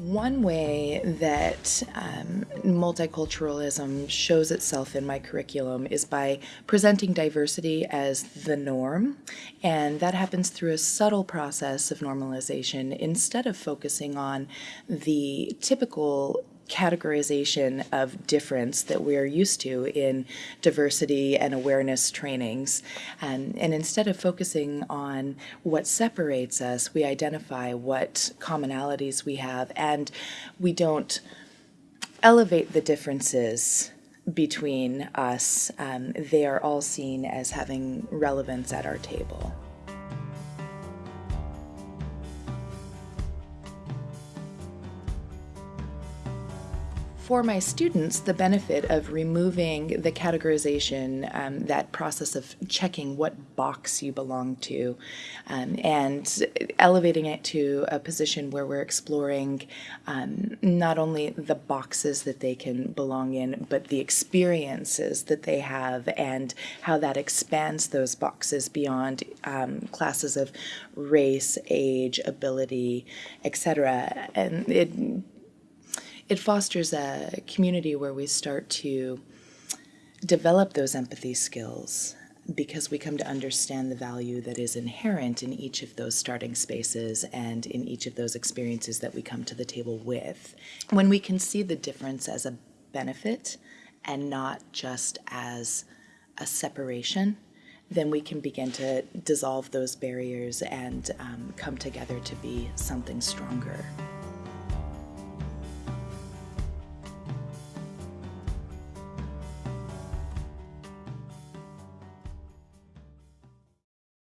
One way that um, multiculturalism shows itself in my curriculum is by presenting diversity as the norm, and that happens through a subtle process of normalization instead of focusing on the typical categorization of difference that we're used to in diversity and awareness trainings. And, and instead of focusing on what separates us, we identify what commonalities we have and we don't elevate the differences between us. Um, they are all seen as having relevance at our table. For my students, the benefit of removing the categorization, um, that process of checking what box you belong to, um, and elevating it to a position where we're exploring um, not only the boxes that they can belong in, but the experiences that they have and how that expands those boxes beyond um, classes of race, age, ability, etc. And it it fosters a community where we start to develop those empathy skills because we come to understand the value that is inherent in each of those starting spaces and in each of those experiences that we come to the table with. When we can see the difference as a benefit and not just as a separation, then we can begin to dissolve those barriers and um, come together to be something stronger.